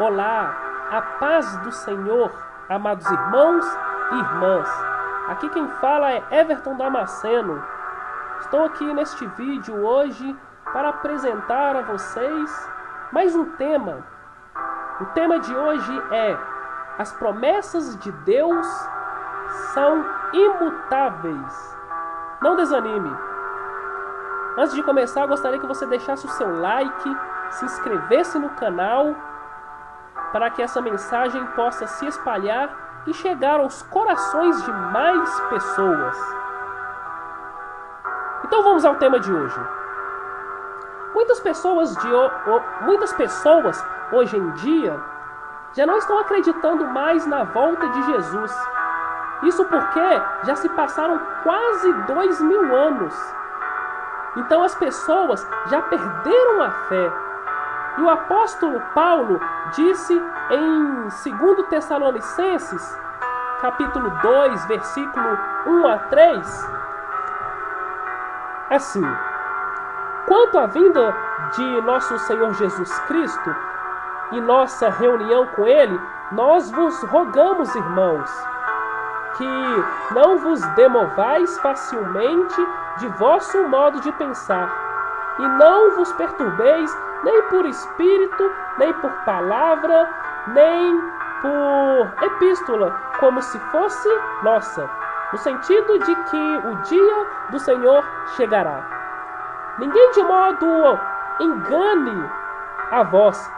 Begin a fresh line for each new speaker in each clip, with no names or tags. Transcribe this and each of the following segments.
Olá, a paz do Senhor, amados irmãos e irmãs. Aqui quem fala é Everton Damasceno. Estou aqui neste vídeo hoje para apresentar a vocês mais um tema. O tema de hoje é As promessas de Deus são imutáveis. Não desanime. Antes de começar, gostaria que você deixasse o seu like, se inscrevesse no canal para que essa mensagem possa se espalhar e chegar aos corações de mais pessoas. Então vamos ao tema de hoje. Muitas pessoas, de, muitas pessoas hoje em dia já não estão acreditando mais na volta de Jesus. Isso porque já se passaram quase dois mil anos. Então as pessoas já perderam a fé. E o apóstolo Paulo disse em 2 Tessalonicenses, capítulo 2, versículo 1 a 3, assim: Quanto à vinda de nosso Senhor Jesus Cristo e nossa reunião com Ele, nós vos rogamos, irmãos, que não vos demovais facilmente de vosso modo de pensar, e não vos perturbeis nem por espírito, nem por palavra, nem por epístola, como se fosse nossa, no sentido de que o dia do Senhor chegará. Ninguém de modo engane a vós,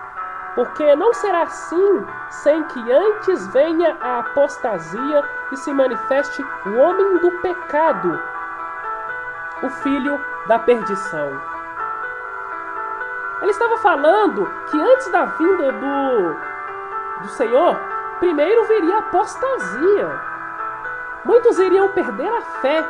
porque não será assim sem que antes venha a apostasia e se manifeste o homem do pecado, o filho da perdição. Ele estava falando que antes da vinda do, do Senhor, primeiro viria a apostasia. Muitos iriam perder a fé.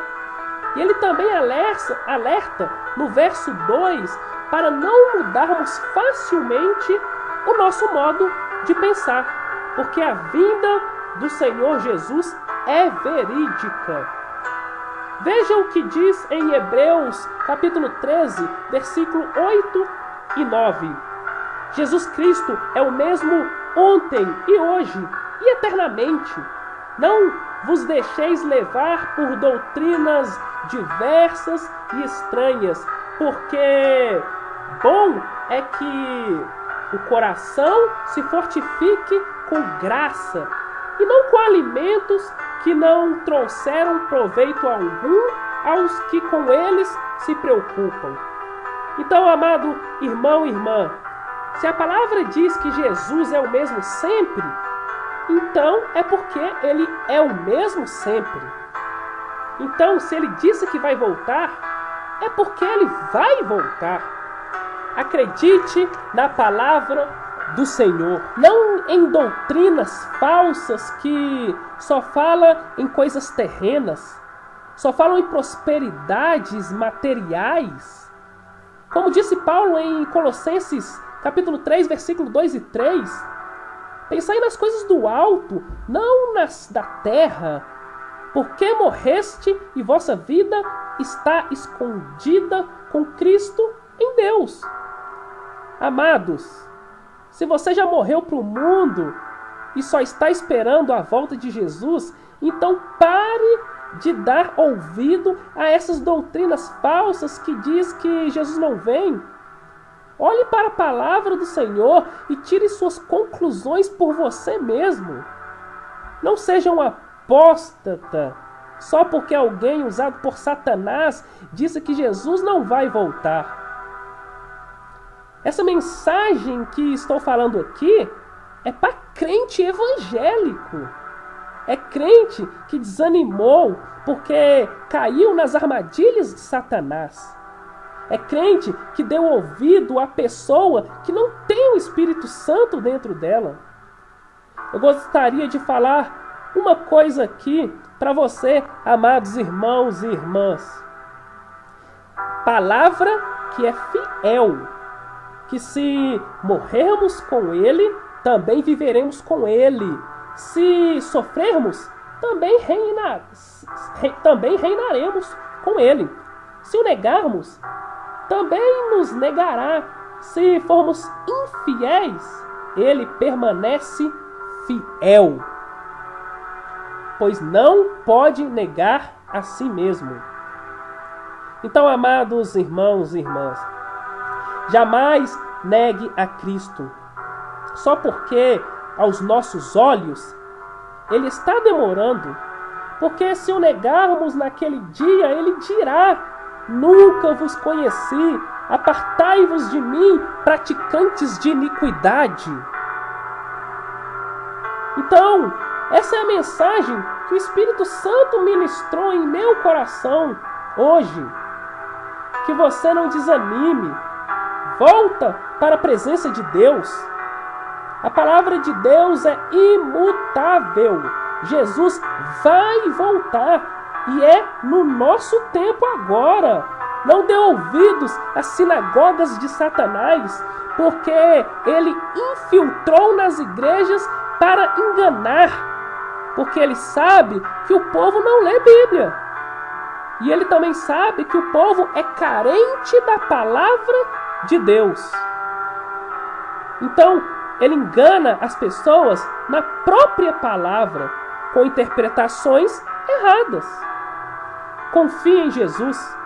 E ele também alerta, alerta no verso 2 para não mudarmos facilmente o nosso modo de pensar, porque a vinda do Senhor Jesus é verídica. Veja o que diz em Hebreus, capítulo 13, versículo 8 e 9. Jesus Cristo é o mesmo ontem e hoje e eternamente. Não vos deixeis levar por doutrinas diversas e estranhas, porque bom é que o coração se fortifique com graça e não com alimentos que não trouxeram proveito algum aos que com eles se preocupam. Então, amado irmão e irmã, se a palavra diz que Jesus é o mesmo sempre, então é porque ele é o mesmo sempre. Então, se ele disse que vai voltar, é porque ele vai voltar. Acredite na palavra do Senhor, não em doutrinas falsas que só falam em coisas terrenas, só falam em prosperidades materiais. Como disse Paulo em Colossenses capítulo 3, versículo 2 e 3, pensai nas coisas do alto, não nas da terra, porque morreste e vossa vida está escondida com Cristo em Deus. Amados, se você já morreu para o mundo e só está esperando a volta de Jesus, então pare de dar ouvido a essas doutrinas falsas que diz que Jesus não vem. Olhe para a palavra do Senhor e tire suas conclusões por você mesmo. Não seja um apóstata só porque alguém usado por Satanás disse que Jesus não vai voltar. Essa mensagem que estou falando aqui é para crente evangélico. É crente que desanimou porque caiu nas armadilhas de Satanás. É crente que deu ouvido à pessoa que não tem o Espírito Santo dentro dela. Eu gostaria de falar uma coisa aqui para você, amados irmãos e irmãs. Palavra que é fiel que se morrermos com Ele, também viveremos com Ele. Se sofrermos, também, reina, também reinaremos com Ele. Se o negarmos, também nos negará. Se formos infiéis, ele permanece fiel, pois não pode negar a si mesmo. Então, amados irmãos e irmãs, jamais negue a Cristo, só porque aos nossos olhos ele está demorando. Porque se o negarmos naquele dia, ele dirá: Nunca vos conheci, apartai-vos de mim, praticantes de iniquidade. Então, essa é a mensagem que o Espírito Santo ministrou em meu coração hoje. Que você não desanime, volta para a presença de Deus. A palavra de Deus é imutável. Jesus vai voltar e é no nosso tempo agora. Não dê ouvidos às sinagogas de Satanás, porque ele infiltrou nas igrejas para enganar, porque ele sabe que o povo não lê Bíblia. E ele também sabe que o povo é carente da palavra de Deus. Então, ele engana as pessoas na própria palavra, com interpretações erradas. Confie em Jesus.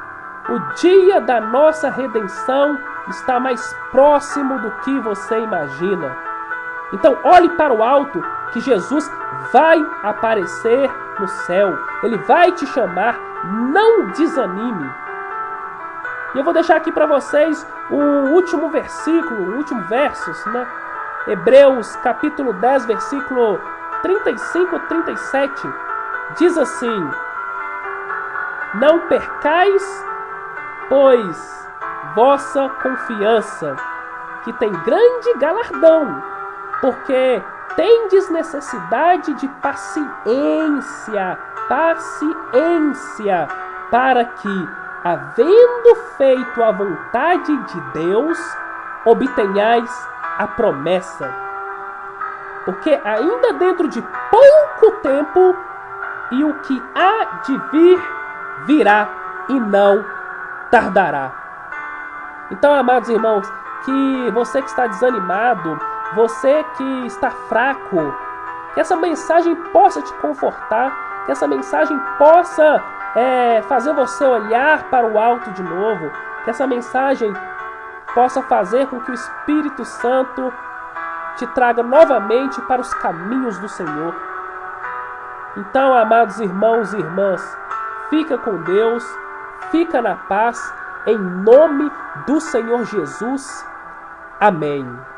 O dia da nossa redenção está mais próximo do que você imagina. Então, olhe para o alto, que Jesus vai aparecer no céu. Ele vai te chamar. Não desanime. E eu vou deixar aqui para vocês o último versículo, o último versos, né? Hebreus capítulo 10, versículo 35 e 37. Diz assim: Não percais, pois, vossa confiança, que tem grande galardão, porque tendes necessidade de paciência, paciência, para que, havendo feito a vontade de Deus, obtenhais a promessa. Porque ainda dentro de pouco tempo, e o que há de vir, virá e não tardará. Então, amados irmãos, que você que está desanimado, você que está fraco, que essa mensagem possa te confortar, que essa mensagem possa é, fazer você olhar para o alto de novo, que essa mensagem possa fazer com que o Espírito Santo te traga novamente para os caminhos do Senhor. Então, amados irmãos e irmãs, fica com Deus, fica na paz, em nome do Senhor Jesus. Amém.